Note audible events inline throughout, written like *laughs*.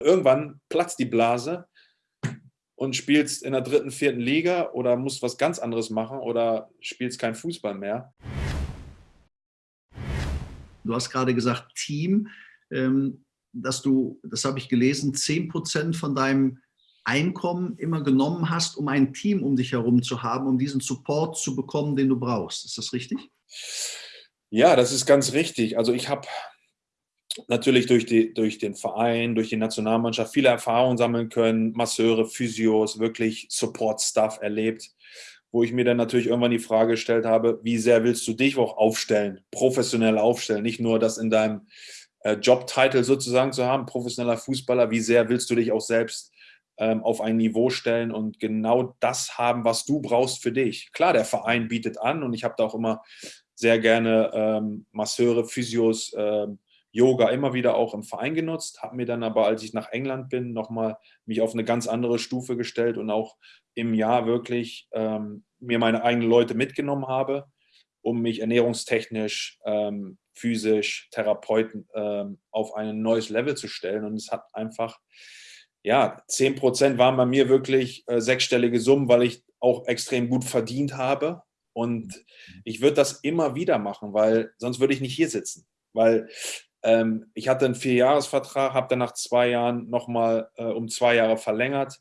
Irgendwann platzt die Blase und spielst in der dritten, vierten Liga oder musst was ganz anderes machen oder spielst kein Fußball mehr. Du hast gerade gesagt, Team, ähm, dass du, das habe ich gelesen, 10 Prozent von deinem Einkommen immer genommen hast, um ein Team um dich herum zu haben, um diesen Support zu bekommen, den du brauchst. Ist das richtig? Ja, das ist ganz richtig. Also ich habe natürlich durch, die, durch den Verein, durch die Nationalmannschaft viele Erfahrungen sammeln können, Masseure, Physios, wirklich Support-Stuff erlebt, wo ich mir dann natürlich irgendwann die Frage gestellt habe, wie sehr willst du dich auch aufstellen, professionell aufstellen, nicht nur das in deinem äh, Jobtitel sozusagen zu haben, professioneller Fußballer, wie sehr willst du dich auch selbst ähm, auf ein Niveau stellen und genau das haben, was du brauchst für dich. Klar, der Verein bietet an und ich habe da auch immer sehr gerne ähm, Masseure, Physios, ähm, Yoga immer wieder auch im Verein genutzt, habe mir dann aber, als ich nach England bin, nochmal mich auf eine ganz andere Stufe gestellt und auch im Jahr wirklich ähm, mir meine eigenen Leute mitgenommen habe, um mich ernährungstechnisch, ähm, physisch, Therapeuten ähm, auf ein neues Level zu stellen. Und es hat einfach, ja, 10 Prozent waren bei mir wirklich äh, sechsstellige Summen, weil ich auch extrem gut verdient habe. Und ich würde das immer wieder machen, weil sonst würde ich nicht hier sitzen. Weil ähm, ich hatte einen Vierjahresvertrag, habe dann nach zwei Jahren nochmal äh, um zwei Jahre verlängert,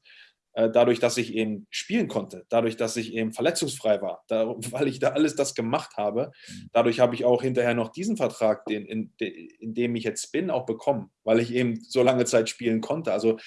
äh, dadurch, dass ich eben spielen konnte, dadurch, dass ich eben verletzungsfrei war, *laughs* da, weil ich da alles das gemacht habe. Mhm. Dadurch habe ich auch hinterher noch diesen Vertrag, den, in, in dem ich jetzt bin, auch bekommen, weil ich eben so lange Zeit spielen konnte. Also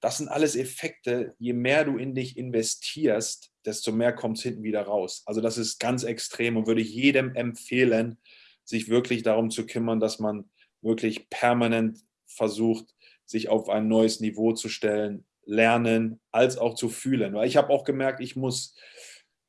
das sind alles Effekte, je mehr du in dich investierst, desto mehr kommt es hinten wieder raus. Also das ist ganz extrem und würde ich jedem empfehlen, sich wirklich darum zu kümmern, dass man wirklich permanent versucht, sich auf ein neues Niveau zu stellen, lernen, als auch zu fühlen. Weil ich habe auch gemerkt, ich muss,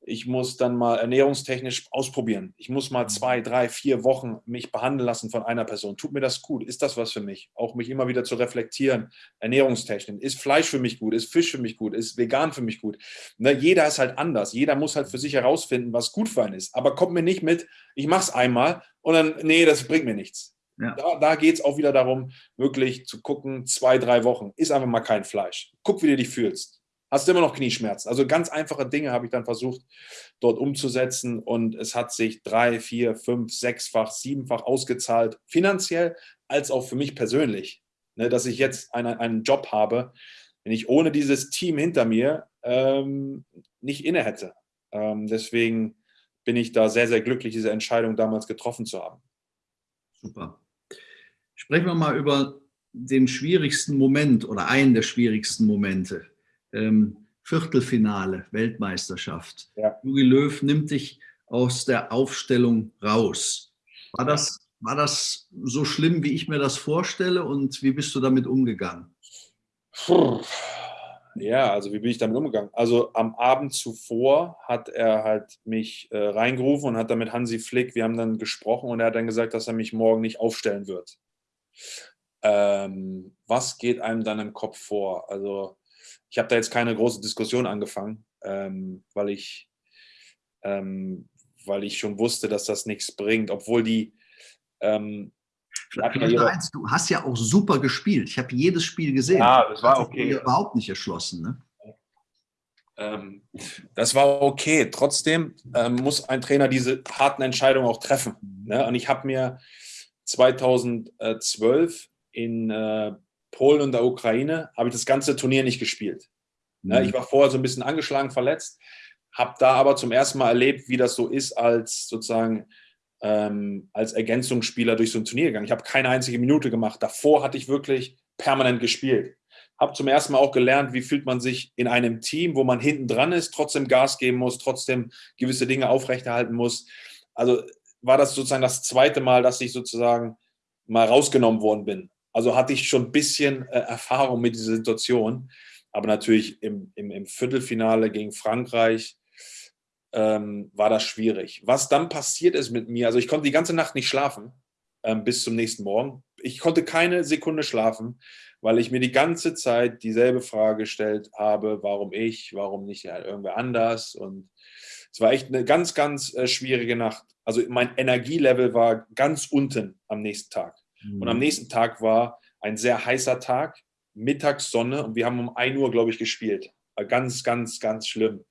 ich muss dann mal ernährungstechnisch ausprobieren. Ich muss mal zwei, drei, vier Wochen mich behandeln lassen von einer Person. Tut mir das gut? Ist das was für mich? Auch mich immer wieder zu reflektieren, ernährungstechnisch. Ist Fleisch für mich gut? Ist Fisch für mich gut? Ist vegan für mich gut? Ne, jeder ist halt anders. Jeder muss halt für sich herausfinden, was gut für einen ist. Aber kommt mir nicht mit, ich mache es einmal und dann, nee, das bringt mir nichts. Ja. Da, da geht es auch wieder darum, wirklich zu gucken, zwei, drei Wochen, ist einfach mal kein Fleisch. Guck, wie du dich fühlst. Hast du immer noch Knieschmerzen? Also ganz einfache Dinge habe ich dann versucht, dort umzusetzen und es hat sich drei, vier, fünf, sechsfach, siebenfach ausgezahlt, finanziell als auch für mich persönlich, ne, dass ich jetzt eine, einen Job habe, den ich ohne dieses Team hinter mir ähm, nicht inne hätte. Ähm, deswegen bin ich da sehr, sehr glücklich, diese Entscheidung damals getroffen zu haben. Super. Sprechen wir mal über den schwierigsten Moment oder einen der schwierigsten Momente. Ähm, Viertelfinale, Weltmeisterschaft. Ja. Löw nimmt dich aus der Aufstellung raus. War das, war das so schlimm, wie ich mir das vorstelle und wie bist du damit umgegangen? Ja, also wie bin ich damit umgegangen? Also am Abend zuvor hat er halt mich äh, reingerufen und hat dann mit Hansi Flick, wir haben dann gesprochen und er hat dann gesagt, dass er mich morgen nicht aufstellen wird. Ähm, was geht einem dann im Kopf vor? Also ich habe da jetzt keine große Diskussion angefangen, ähm, weil, ich, ähm, weil ich schon wusste, dass das nichts bringt, obwohl die... Ähm, eins, du hast ja auch super gespielt. Ich habe jedes Spiel gesehen. Ja, das war okay. Überhaupt nicht erschlossen. Ne? Ähm, das war okay. Trotzdem ähm, muss ein Trainer diese harten Entscheidungen auch treffen. Ne? Und ich habe mir 2012 in äh, Polen und der Ukraine habe ich das ganze Turnier nicht gespielt. Ne, mhm. Ich war vorher so ein bisschen angeschlagen, verletzt, habe da aber zum ersten Mal erlebt, wie das so ist als sozusagen ähm, als Ergänzungsspieler durch so ein Turnier gegangen. Ich habe keine einzige Minute gemacht. Davor hatte ich wirklich permanent gespielt. Habe zum ersten Mal auch gelernt, wie fühlt man sich in einem Team, wo man hinten dran ist, trotzdem Gas geben muss, trotzdem gewisse Dinge aufrechterhalten muss. Also war das sozusagen das zweite Mal, dass ich sozusagen mal rausgenommen worden bin. Also hatte ich schon ein bisschen äh, Erfahrung mit dieser Situation. Aber natürlich im, im, im Viertelfinale gegen Frankreich ähm, war das schwierig. Was dann passiert ist mit mir, also ich konnte die ganze Nacht nicht schlafen ähm, bis zum nächsten Morgen. Ich konnte keine Sekunde schlafen, weil ich mir die ganze Zeit dieselbe Frage gestellt habe, warum ich, warum nicht ja, irgendwer anders. Und es war echt eine ganz, ganz äh, schwierige Nacht. Also mein Energielevel war ganz unten am nächsten Tag. Mhm. Und am nächsten Tag war ein sehr heißer Tag Mittagssonne und wir haben um 1 Uhr, glaube ich, gespielt. Ganz, ganz, ganz schlimm.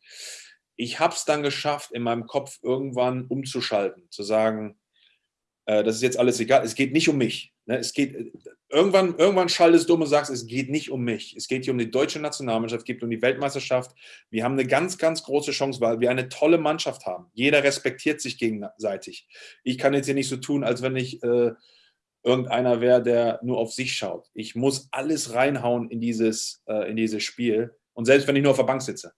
Ich habe es dann geschafft, in meinem Kopf irgendwann umzuschalten, zu sagen, äh, das ist jetzt alles egal, es geht nicht um mich. Ne? Es geht, irgendwann, irgendwann schaltest du um und sagst, es geht nicht um mich. Es geht hier um die deutsche Nationalmannschaft, es geht um die Weltmeisterschaft. Wir haben eine ganz, ganz große Chance, weil wir eine tolle Mannschaft haben. Jeder respektiert sich gegenseitig. Ich kann jetzt hier nicht so tun, als wenn ich äh, irgendeiner wäre, der nur auf sich schaut. Ich muss alles reinhauen in dieses, äh, in dieses Spiel. Und selbst wenn ich nur auf der Bank sitze.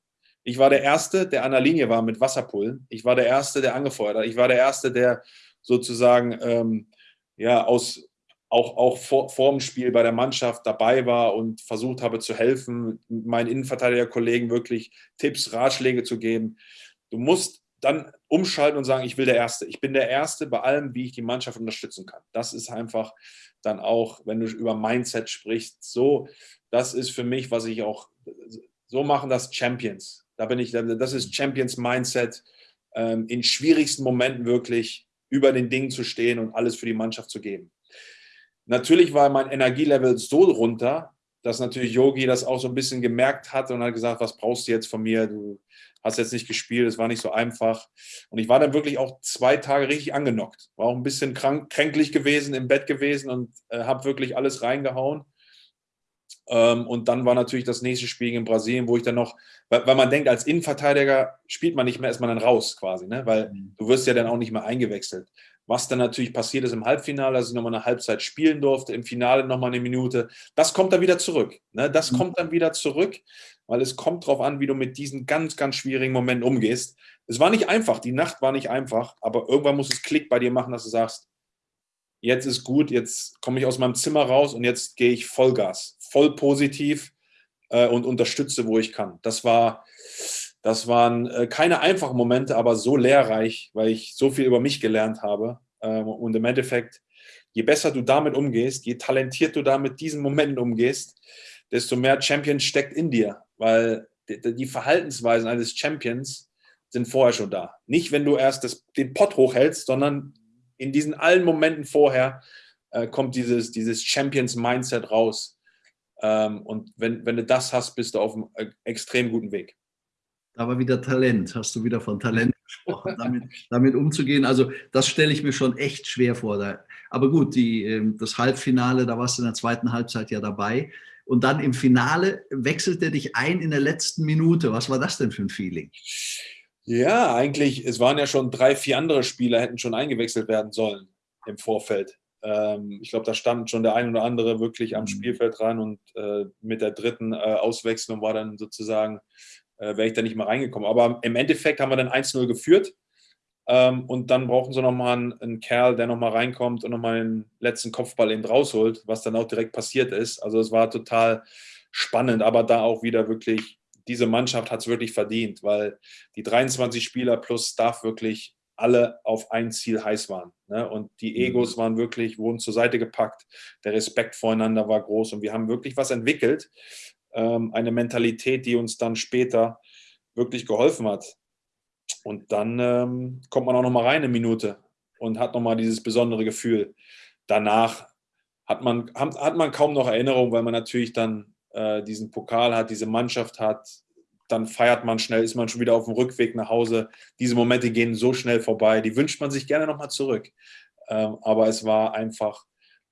Ich war der Erste, der an der Linie war mit Wasserpullen. Ich war der Erste, der angefeuert hat. Ich war der Erste, der sozusagen ähm, ja, aus, auch, auch vor, vor dem Spiel bei der Mannschaft dabei war und versucht habe zu helfen, meinen Innenverteidigerkollegen wirklich Tipps, Ratschläge zu geben. Du musst dann umschalten und sagen, ich will der Erste. Ich bin der Erste bei allem, wie ich die Mannschaft unterstützen kann. Das ist einfach dann auch, wenn du über Mindset sprichst, so, das ist für mich, was ich auch, so machen das Champions. Da bin ich, das ist Champions Mindset, ähm, in schwierigsten Momenten wirklich über den Dingen zu stehen und alles für die Mannschaft zu geben. Natürlich war mein Energielevel so runter, dass natürlich Yogi das auch so ein bisschen gemerkt hat und hat gesagt, was brauchst du jetzt von mir? Du hast jetzt nicht gespielt, es war nicht so einfach. Und ich war dann wirklich auch zwei Tage richtig angenockt. War auch ein bisschen krank, kränklich gewesen, im Bett gewesen und äh, habe wirklich alles reingehauen. Ähm, und dann war natürlich das nächste Spiel in Brasilien, wo ich dann noch, weil, weil, man denkt, als Innenverteidiger spielt man nicht mehr, ist man dann raus quasi, ne? weil mhm. du wirst ja dann auch nicht mehr eingewechselt. Was dann natürlich passiert ist im Halbfinale, dass ich nochmal eine Halbzeit spielen durfte, im Finale nochmal eine Minute, das kommt dann wieder zurück. Ne? Das mhm. kommt dann wieder zurück, weil es kommt darauf an, wie du mit diesen ganz, ganz schwierigen Momenten umgehst. Es war nicht einfach, die Nacht war nicht einfach, aber irgendwann muss es Klick bei dir machen, dass du sagst, jetzt ist gut, jetzt komme ich aus meinem Zimmer raus und jetzt gehe ich Vollgas, voll positiv äh, und unterstütze, wo ich kann. Das war, das waren äh, keine einfachen Momente, aber so lehrreich, weil ich so viel über mich gelernt habe. Ähm, und im Endeffekt, je besser du damit umgehst, je talentiert du da mit diesen Momenten umgehst, desto mehr Champion steckt in dir, weil die, die Verhaltensweisen eines Champions sind vorher schon da. Nicht, wenn du erst das, den Pott hochhältst, sondern in diesen allen Momenten vorher äh, kommt dieses, dieses Champions-Mindset raus. Ähm, und wenn, wenn du das hast, bist du auf einem äh, extrem guten Weg. Da war wieder Talent, hast du wieder von Talent *laughs* gesprochen, damit, damit umzugehen. Also das stelle ich mir schon echt schwer vor. Da. Aber gut, die, ähm, das Halbfinale, da warst du in der zweiten Halbzeit ja dabei. Und dann im Finale wechselt er dich ein in der letzten Minute. Was war das denn für ein Feeling? Ja, eigentlich, es waren ja schon drei, vier andere Spieler, hätten schon eingewechselt werden sollen im Vorfeld. Ähm, ich glaube, da stand schon der ein oder andere wirklich am mhm. Spielfeld dran und äh, mit der dritten äh, Auswechslung war dann sozusagen, äh, wäre ich da nicht mehr reingekommen. Aber im Endeffekt haben wir dann 1-0 geführt ähm, und dann brauchen sie nochmal einen, einen Kerl, der nochmal reinkommt und nochmal den letzten Kopfball eben rausholt, was dann auch direkt passiert ist. Also es war total spannend, aber da auch wieder wirklich diese Mannschaft hat es wirklich verdient, weil die 23 Spieler plus Staff wirklich alle auf ein Ziel heiß waren. Ne? Und die mhm. Egos waren wirklich, wurden zur Seite gepackt. Der Respekt voreinander war groß und wir haben wirklich was entwickelt. Ähm, eine Mentalität, die uns dann später wirklich geholfen hat. Und dann ähm, kommt man auch noch mal rein eine Minute und hat noch mal dieses besondere Gefühl. Danach hat man, hat man kaum noch Erinnerung, weil man natürlich dann äh, diesen Pokal hat, diese Mannschaft hat, dann feiert man schnell, ist man schon wieder auf dem Rückweg nach Hause. Diese Momente gehen so schnell vorbei, die wünscht man sich gerne nochmal zurück. Ähm, aber es war einfach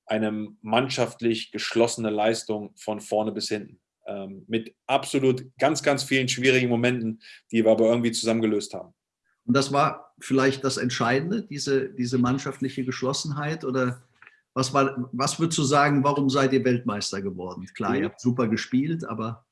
eine mannschaftlich geschlossene Leistung von vorne bis hinten. Ähm, mit absolut ganz, ganz vielen schwierigen Momenten, die wir aber irgendwie zusammengelöst haben. Und das war vielleicht das Entscheidende, diese, diese mannschaftliche Geschlossenheit? Oder was, war, was würdest du sagen, warum seid ihr Weltmeister geworden? Klar, ihr habt super gespielt, aber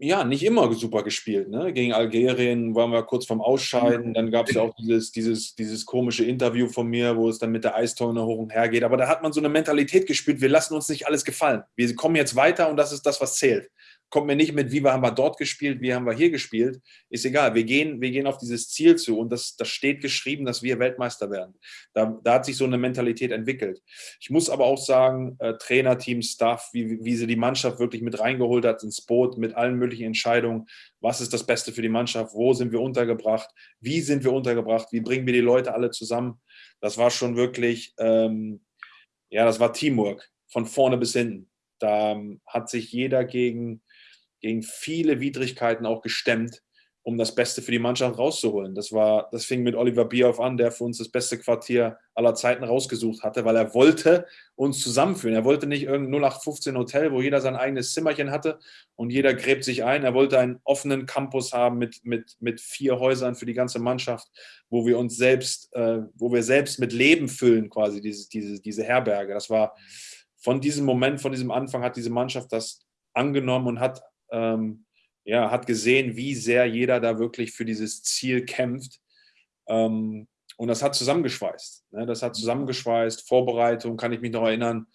ja, nicht immer super gespielt. Ne? Gegen Algerien waren wir kurz vorm Ausscheiden. Dann gab es ja auch dieses, dieses, dieses komische Interview von mir, wo es dann mit der Eistonne hoch und her geht. Aber da hat man so eine Mentalität gespielt, wir lassen uns nicht alles gefallen. Wir kommen jetzt weiter und das ist das, was zählt kommt mir nicht mit, wie haben wir dort gespielt, wie haben wir hier gespielt. Ist egal, wir gehen, wir gehen auf dieses Ziel zu und das, das steht geschrieben, dass wir Weltmeister werden. Da, da hat sich so eine Mentalität entwickelt. Ich muss aber auch sagen, äh, Trainerteam, Staff, wie, wie sie die Mannschaft wirklich mit reingeholt hat ins Boot, mit allen möglichen Entscheidungen. Was ist das Beste für die Mannschaft? Wo sind wir untergebracht? Wie sind wir untergebracht? Wie bringen wir die Leute alle zusammen? Das war schon wirklich, ähm, ja, das war Teamwork von vorne bis hinten. da ähm, hat sich jeder gegen, gegen viele Widrigkeiten auch gestemmt um das Beste für die Mannschaft rauszuholen. Das, war, das fing mit Oliver Bierhoff an, der für uns das beste Quartier aller Zeiten rausgesucht hatte, weil er wollte uns zusammenführen. Er wollte nicht irgendein 0815 Hotel, wo jeder sein eigenes Zimmerchen hatte und jeder gräbt sich ein. Er wollte einen offenen Campus haben mit, mit, mit vier Häusern für die ganze Mannschaft, wo wir uns selbst, äh, wo wir selbst mit Leben füllen, quasi diese, diese, diese Herberge. Das war von diesem Moment, von diesem Anfang hat diese Mannschaft das angenommen und hat ähm, ja, hat gesehen, wie sehr jeder da wirklich für dieses Ziel kämpft. Ähm, und das hat zusammengeschweißt. Ne? Das hat zusammengeschweißt. Vorbereitung, kann ich mich noch erinnern,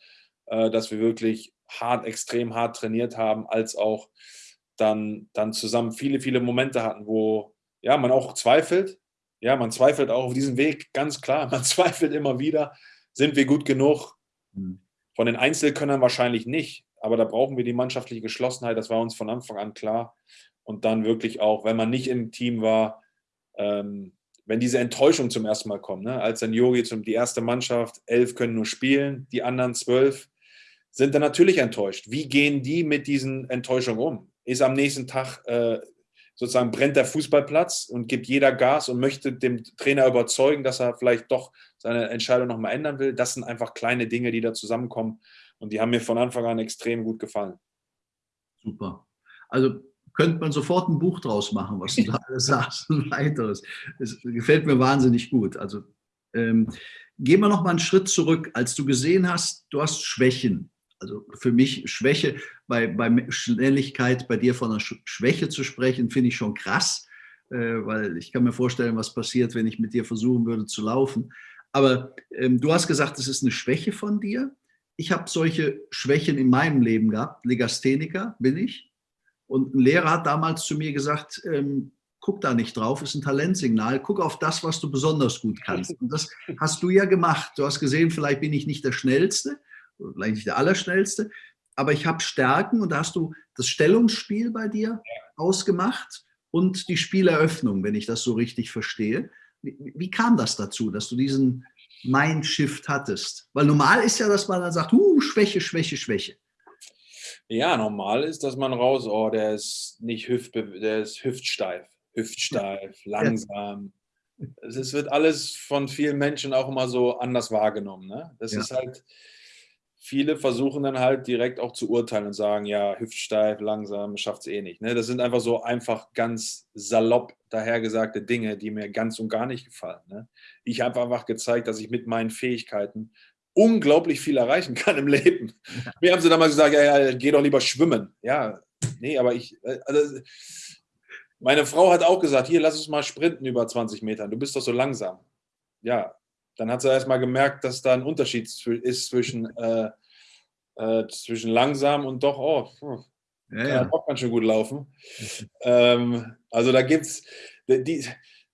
äh, dass wir wirklich hart, extrem hart trainiert haben, als auch dann, dann zusammen viele, viele Momente hatten, wo ja, man auch zweifelt. Ja, man zweifelt auch auf diesem Weg, ganz klar. *laughs* Man zweifelt immer wieder, sind wir gut genug? Hm. Von den Einzelkönnern wahrscheinlich nicht. Aber da brauchen wir die mannschaftliche Geschlossenheit, das war uns von Anfang an klar. Und dann wirklich auch, wenn man nicht im Team war, ähm, wenn diese Enttäuschung zum ersten Mal kommt, ne? als dann Yogi zum die erste Mannschaft, elf können nur spielen, die anderen zwölf sind dann natürlich enttäuscht. Wie gehen die mit diesen Enttäuschungen um? Ist am nächsten Tag äh, sozusagen brennt der Fußballplatz und gibt jeder Gas und möchte dem Trainer überzeugen, dass er vielleicht doch seine Entscheidung nochmal ändern will. Das sind einfach kleine Dinge, die da zusammenkommen. Und die haben mir von Anfang an extrem gut gefallen. Super. Also könnte man sofort ein Buch draus machen, was du *laughs* da alles sagst und weiteres. Es gefällt mir wahnsinnig gut. Also ähm, gehen wir noch mal einen Schritt zurück, als du gesehen hast, du hast Schwächen. Also für mich Schwäche, bei, bei Schnelligkeit bei dir von einer Schwäche zu sprechen, finde ich schon krass, äh, weil ich kann mir vorstellen, was passiert, wenn ich mit dir versuchen würde zu laufen. Aber ähm, du hast gesagt, es ist eine Schwäche von dir ich habe solche Schwächen in meinem Leben gehabt. Legastheniker bin ich. Und ein Lehrer hat damals zu mir gesagt, ähm, guck da nicht drauf, ist ein Talentsignal, guck auf das, was du besonders gut kannst. *laughs* Und das hast du ja gemacht. Du hast gesehen, vielleicht bin ich nicht der Schnellste, vielleicht nicht der Allerschnellste, aber ich habe Stärken und da hast du das Stellungsspiel bei dir ausgemacht und die Spieleröffnung, wenn ich das so richtig verstehe. Wie, wie kam das dazu, dass du diesen Mindshift hattest? Weil normal ist ja, dass man dann sagt, uh, Schwäche, Schwäche, Schwäche. Ja, normal ist, dass man raus, oh, der ist nicht hüft, der ist hüftsteif, hüftsteif, langsam. Es wird alles von vielen Menschen auch immer so anders wahrgenommen. Ne? Das ja. ist halt, viele versuchen dann halt direkt auch zu urteilen und sagen, ja, hüftsteif, langsam, schafft es eh nicht. Ne? Das sind einfach so einfach ganz salopp dahergesagte Dinge, die mir ganz und gar nicht gefallen. Ne? Ich habe einfach gezeigt, dass ich mit meinen Fähigkeiten unglaublich viel erreichen kann im Leben. Ja. *laughs* Mir haben sie damals gesagt, ja, ja, geh doch lieber schwimmen. Ja, nee, aber ich, äh, also, meine Frau hat auch gesagt, hier, lass uns mal sprinten über 20 Metern, du bist doch so langsam. Ja, dann hat sie erst mal gemerkt, dass da ein Unterschied ist zwischen, *laughs* äh, äh, zwischen langsam und doch, oh, hm, ja, kann ja. auch ganz schön gut laufen. *laughs* ähm, also da gibt es,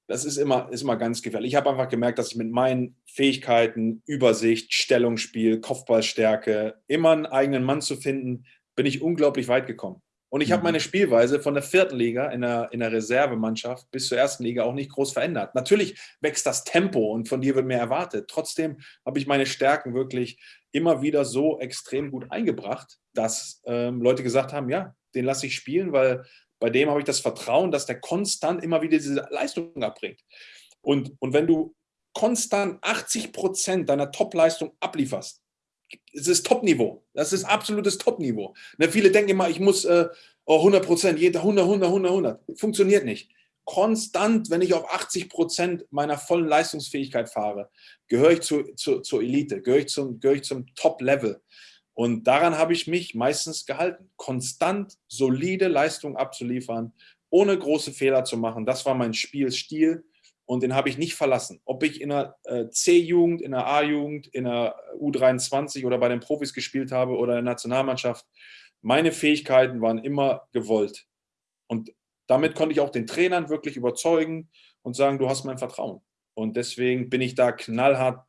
das ist immer, ist immer ganz gefährlich. Ich habe einfach gemerkt, dass ich mit meinen Fähigkeiten, Übersicht, Stellungsspiel, Kopfballstärke, immer einen eigenen Mann zu finden, bin ich unglaublich weit gekommen. Und ich habe meine Spielweise von der vierten Liga in der, in der Reservemannschaft bis zur ersten Liga auch nicht groß verändert. Natürlich wächst das Tempo und von dir wird mehr erwartet. Trotzdem habe ich meine Stärken wirklich immer wieder so extrem gut eingebracht, dass ähm, Leute gesagt haben, ja, den lasse ich spielen, weil bei dem habe ich das Vertrauen, dass der konstant immer wieder diese Leistung abbringt. Und, und wenn du konstant 80 Prozent deiner Top-Leistung ablieferst, es ist Top-Niveau. Das ist absolutes Top-Niveau. Ne, viele denken immer, ich muss äh, 100 Prozent, 100, 100, 100, 100. Funktioniert nicht. Konstant, wenn ich auf 80 Prozent meiner vollen Leistungsfähigkeit fahre, gehöre ich zu, zu, zur Elite, gehöre ich zum, gehöre zum Top-Level. Und daran habe ich mich meistens gehalten. Konstant, solide Leistung abzuliefern, ohne große Fehler zu machen. Das war mein Spielstil und den habe ich nicht verlassen. Ob ich in der äh, C-Jugend, in der A-Jugend, in der U23 oder bei den Profis gespielt habe oder in der Nationalmannschaft, meine Fähigkeiten waren immer gewollt. Und damit konnte ich auch den Trainern wirklich überzeugen und sagen, du hast mein Vertrauen. Und deswegen bin ich da knallhart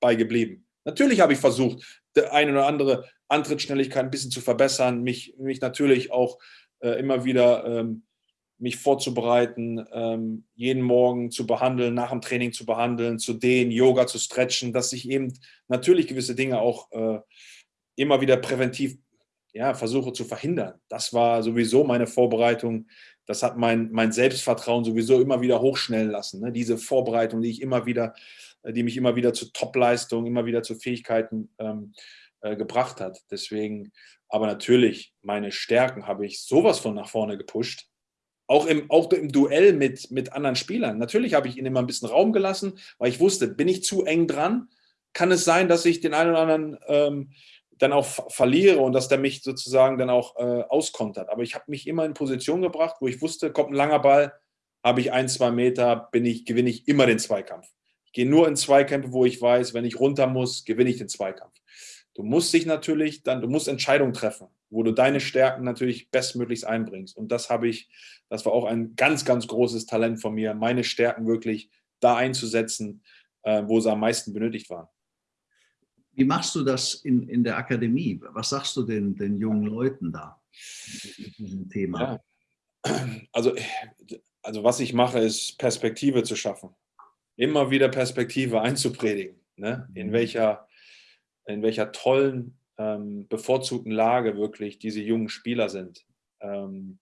bei geblieben. Natürlich habe ich versucht, die eine oder andere Antrittsschnelligkeit ein bisschen zu verbessern, mich, mich natürlich auch äh, immer wieder ähm, mich vorzubereiten, ähm, jeden Morgen zu behandeln, nach dem Training zu behandeln, zu dehnen, Yoga zu stretchen, dass ich eben natürlich gewisse Dinge auch äh, immer wieder präventiv ja, versuche zu verhindern. Das war sowieso meine Vorbereitung. Das hat mein, mein Selbstvertrauen sowieso immer wieder hochschnellen lassen. Ne? Diese Vorbereitung, die ich immer wieder, die mich immer wieder zu Topleistungen, immer wieder zu Fähigkeiten ähm, äh, gebracht hat. Deswegen, aber natürlich, meine Stärken habe ich sowas von nach vorne gepusht. Auch im, auch im Duell mit, mit anderen Spielern. Natürlich habe ich ihnen immer ein bisschen Raum gelassen, weil ich wusste, bin ich zu eng dran, kann es sein, dass ich den einen oder anderen ähm, dann auch verliere und dass der mich sozusagen dann auch äh, auskontert. Aber ich habe mich immer in Position gebracht, wo ich wusste, kommt ein langer Ball, habe ich ein, zwei Meter, bin ich, gewinne ich immer den Zweikampf. Ich gehe nur in Zweikämpfe, wo ich weiß, wenn ich runter muss, gewinne ich den Zweikampf. Du musst dich natürlich dann, du musst Entscheidungen treffen, wo du deine Stärken natürlich bestmöglichst einbringst. Und das habe ich, das war auch ein ganz, ganz großes Talent von mir, meine Stärken wirklich da einzusetzen, äh, wo sie am meisten benötigt waren. Wie machst du das in, in der Akademie? Was sagst du den, den jungen Leuten da mit diesem Thema? Ja. Also, also was ich mache, ist Perspektive zu schaffen. Immer wieder Perspektive einzupredigen. Ne? In, mhm. welcher, in welcher tollen, ähm, bevorzugten Lage wirklich diese jungen Spieler sind. Ähm,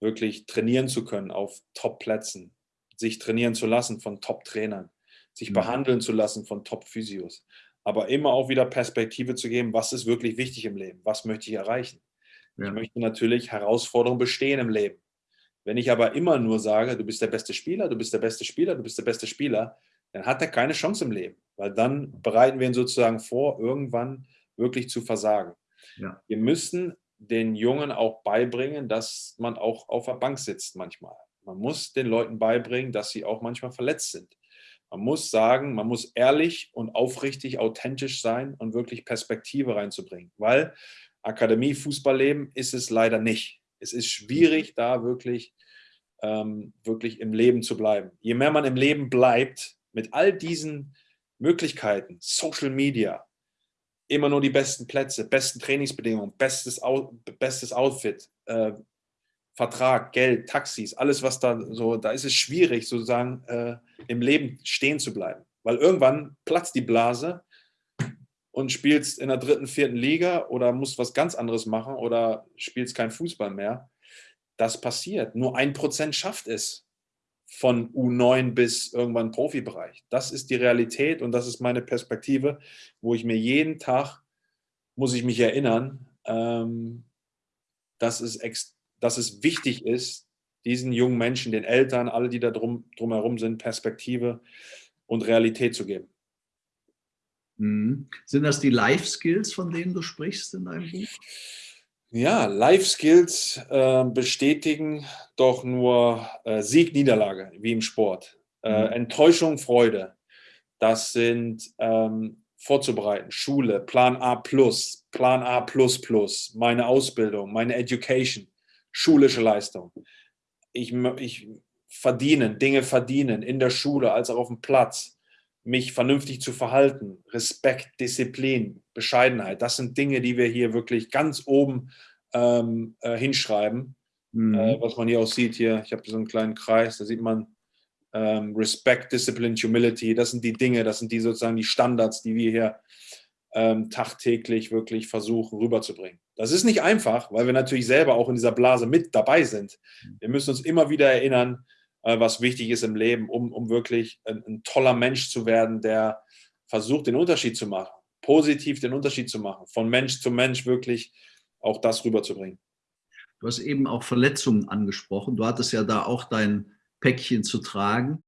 wirklich trainieren zu können auf Top-Plätzen, sich trainieren zu lassen von Top-Trainern, sich mhm. behandeln zu lassen von Top-Physios aber immer auch wieder Perspektive zu geben, was ist wirklich wichtig im Leben, was möchte ich erreichen. Ja. Ich möchte natürlich Herausforderungen bestehen im Leben. Wenn ich aber immer nur sage, du bist der beste Spieler, du bist der beste Spieler, du bist der beste Spieler, dann hat er keine Chance im Leben, weil dann bereiten wir ihn sozusagen vor, irgendwann wirklich zu versagen. Ja. Wir müssen den Jungen auch beibringen, dass man auch auf der Bank sitzt manchmal. Man muss den Leuten beibringen, dass sie auch manchmal verletzt sind. Man muss sagen, man muss ehrlich und aufrichtig, authentisch sein und wirklich Perspektive reinzubringen, weil Akademie Fußballleben ist es leider nicht. Es ist schwierig, da wirklich, ähm, wirklich im Leben zu bleiben. Je mehr man im Leben bleibt, mit all diesen Möglichkeiten, Social Media, immer nur die besten Plätze, besten Trainingsbedingungen, bestes, bestes Outfit, äh, Vertrag, Geld, Taxis, alles was da so, da ist es schwierig sozusagen äh, im Leben stehen zu bleiben. Weil irgendwann platzt die Blase und spielst in der dritten, vierten Liga oder musst was ganz anderes machen oder spielst kein Fußball mehr. Das passiert. Nur ein Prozent schafft es von U9 bis irgendwann Profibereich. Das ist die Realität und das ist meine Perspektive, wo ich mir jeden Tag, muss ich mich erinnern, ähm, dass es dass es wichtig ist, diesen jungen Menschen, den Eltern, alle, die da drum, drumherum sind, Perspektive und Realität zu geben. Mhm. Sind das die Life-Skills, von denen du sprichst in deinem Buch? Ja, Life-Skills äh, bestätigen doch nur äh, Sieg, Niederlage, wie im Sport. Äh, mhm. Enttäuschung, Freude. Das sind ähm, vorzubereiten. Schule, Plan A+, Plan A++, meine Ausbildung, meine Education schulische Leistung. Ich, ich verdienen, Dinge verdienen, in der Schule als auch auf dem Platz, mich vernünftig zu verhalten, Respekt, Disziplin, Bescheidenheit, das sind Dinge, die wir hier wirklich ganz oben ähm, äh, hinschreiben. Mhm. Äh, was man hier auch sieht, hier, ich habe so einen kleinen Kreis, da sieht man ähm, Respect, Discipline, Humility, das sind die Dinge, das sind die sozusagen die Standards, die wir hier ähm, tagtäglich wirklich versuchen rüberzubringen. Das ist nicht einfach, weil wir natürlich selber auch in dieser Blase mit dabei sind. Wir müssen uns immer wieder erinnern, was wichtig ist im Leben, um, um wirklich ein, ein toller Mensch zu werden, der versucht, den Unterschied zu machen, positiv den Unterschied zu machen, von Mensch zu Mensch wirklich auch das rüberzubringen. Du hast eben auch Verletzungen angesprochen. Du hattest ja da auch dein Päckchen zu tragen.